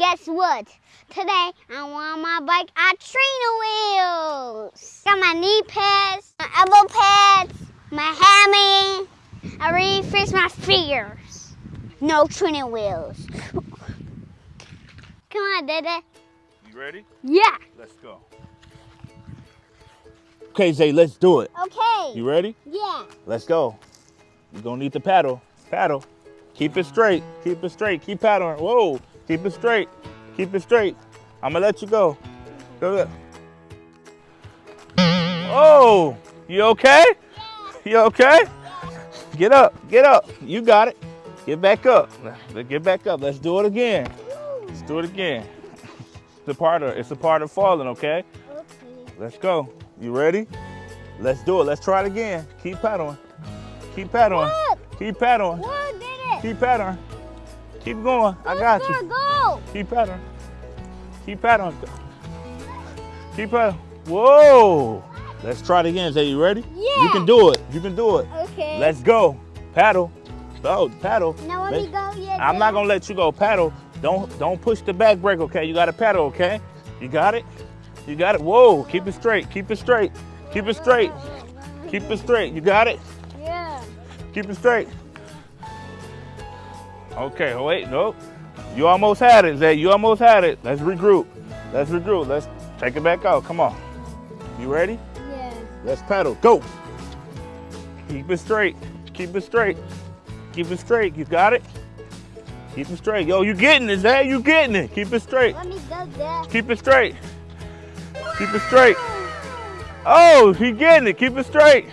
guess what? Today, I want my bike on trainer wheels. Got my knee pads, my elbow pads, my hammy. I fixed my fingers. No training wheels. Come on, Dada. You ready? Yeah. Let's go. Okay, Zay, let's do it. Okay. You ready? Yeah. Let's go. You're gonna need to paddle. Paddle. Keep it straight. Keep it straight. Keep paddling. Whoa. Keep it straight. Keep it straight. I'm gonna let you go. Go. Oh, you okay? You okay? Get up. Get up. You got it. Get back up. Get back up. Let's do it again. Let's do it again. It's a part of it's a part of falling, okay? Okay. Let's go. You ready? Let's do it. Let's try it again. Keep paddling. Keep paddling. Keep paddling. Whoa, did it. Keep paddling. Keep going. I got you. Go. Keep paddling. Keep paddling. Keep paddling. Whoa. Let's try it again. Say, you ready? Yeah. You can do it. You can do it. Okay. Let's go. Paddle. Oh, paddle. Now let Let- me go. Yeah. I'm not gonna let you go. Paddle. Don't don't push the back brake, okay? You gotta paddle, okay? You got it? You got it. Whoa, keep it straight. Keep it straight. Keep it straight. Keep it straight. You got it? Yeah. Keep it straight. Okay, oh, wait, nope. You almost had it, Zay. You almost had it. Let's regroup. Let's regroup. Let's take it back out. Come on. You ready? Yeah. Let's paddle. Go. Keep it straight. Keep it straight. Keep it straight. You got it? Keep it straight. Yo, you getting it, Zay. You getting it. Keep it straight. Let me go there. Keep it straight. Keep it straight. Oh, he getting it. Keep it straight.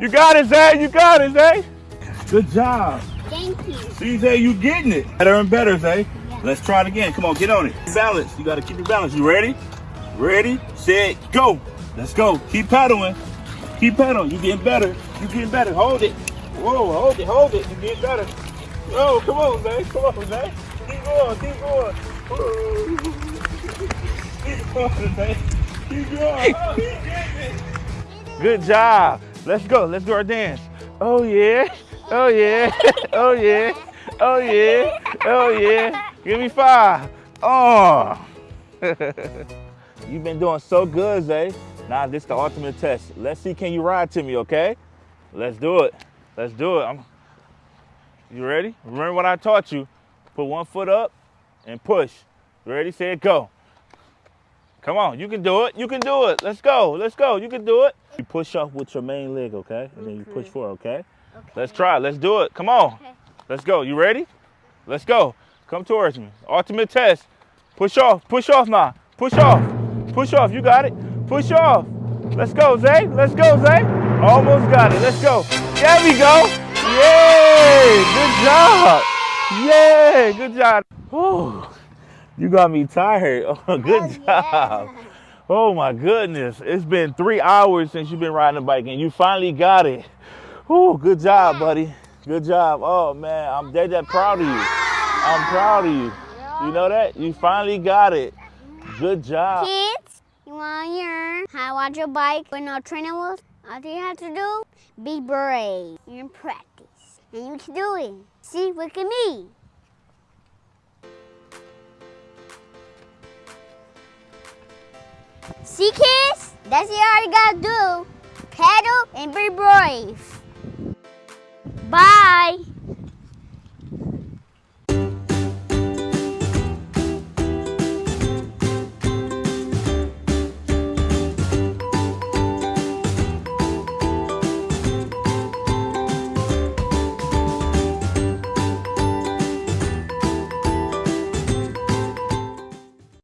You got it, Zay. You got it, Zay. Good job. Thank you. See, Zay, you getting it. Better and better, Zay. Let's try it again. Come on, get on it. Balance. You got to keep your balance. You ready? Ready, set, go. Let's go. Keep paddling. Keep paddling. You getting better. You getting better. Hold it. Whoa, hold it, hold it. You getting better. Oh, come on, Zay. Come on, Zay. Keep going, keep going. Keep going. Keep going. Oh. Good job. Let's go. Let's do our dance. Oh yeah. Oh yeah. Oh yeah. Oh yeah. Oh yeah. Give me five. Oh. You've been doing so good, Zay. Now this is the ultimate test. Let's see can you ride to me, okay? Let's do it. Let's do it. I'm You ready? Remember what I taught you. Put one foot up and push. Ready, set, go. Come on, you can do it. You can do it. Let's go. Let's go. You can do it. You push up with your main leg, okay? And then you push forward, okay? Okay. Let's try. Let's do it. Come on. Okay. Let's go. You ready? Let's go. Come towards me. Ultimate test. Push off. Push off now. Push off. Push off. You got it. Push off. Let's go, Zay. Let's go, Zay. Almost got it. Let's go. There we go. Yay. Good job. Yay. Good job. Whew. You got me tired. Oh, good Oh, job. yeah. Oh my goodness. It's been three hours since you've been riding a bike and you finally got it. Oh, good job, buddy. Good job. Oh man, I'm dead that proud of you. I'm proud of you. You know that? You finally got it. Good job. Kids, you want to learn how to ride your bike with no training wheels? All you have to do, be brave and practice. And you can do it. See, look at me. See, kids? That's what you already gotta do. Pedal and be brave. Bye.